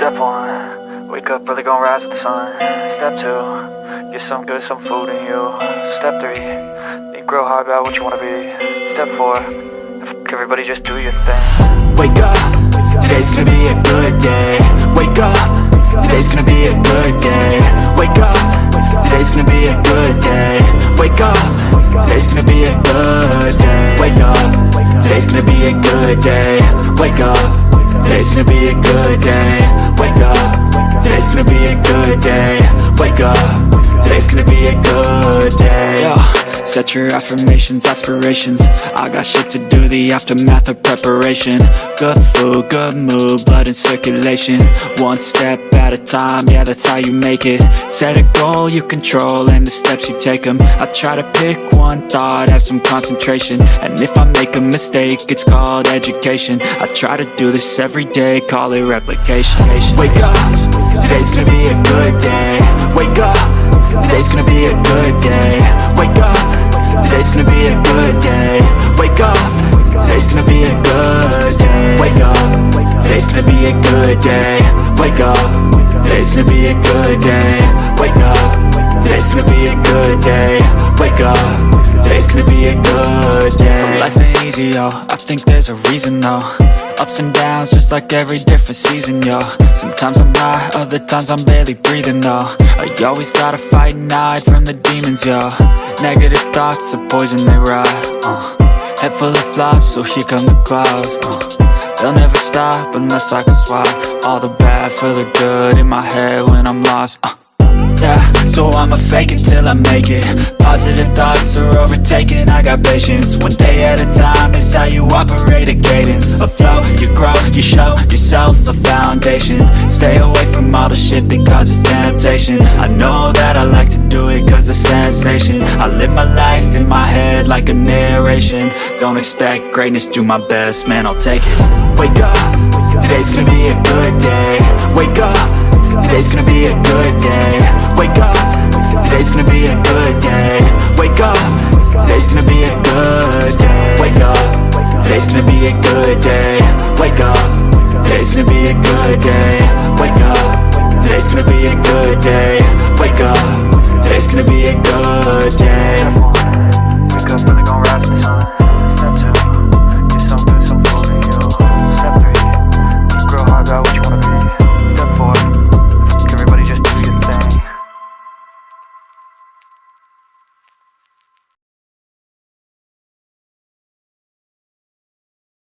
Step one, wake up early, gonna rise with the sun. Step two, get some good, some food in you. Step three, think real hard about what you wanna be. Step four, f- everybody just do your thing. Wake up, today's gonna be a good day Wake up, today's gonna be a good day Wake up, today's gonna be a good day Wake up, today's gonna be a good day Wake up, today's gonna be a good day Wake up, today's gonna be a good day Wake up, today's gonna be a good day. Wake up, today's gonna be a good day. Yo. Set your affirmations, aspirations. I got shit to do, the aftermath of preparation. Good food, good mood, blood in circulation. One step at a time, yeah that's how you make it. Set a goal you control and the steps you take them I try to pick one thought, have some concentration. And if I make a mistake, it's called education. I try to do this every day, call it replication. Wake up, today's gonna be a good day Wake up. Today's gonna be a good day. Wake up. Today's gonna be a good day. Wake up. Today's gonna be a good day. So life ain't easy, yo. I think there's a reason, though. Ups and downs, just like every different season, yo. Sometimes I'm high, other times I'm barely breathing, though. I always gotta fight and hide from the demons, yo. Negative thoughts are poison, they rot, uh. Head full of flies, so here come the clouds, uh They'll never stop unless I can swap All the bad for the good in my head when I'm lost, uh yeah, so I'ma fake it till I make it. Positive thoughts are overtaken, I got patience. One day at a time is how you operate a cadence. A flow, you grow, you show yourself a foundation. Stay away from all the shit that causes temptation. I know that I like to do it cause it's sensation. I live my life in my head like a narration. Don't expect greatness, do my best, man, I'll take it. Wake up, today's gonna be a good day. Wake up Today's gonna be a good day. Wake up. Today's gonna be a good day. Wake up. Today's gonna be a good day. Wake up. Today's gonna be a good day. Wake up. Today's gonna be a good day. Wake up. Today's gonna be a good day.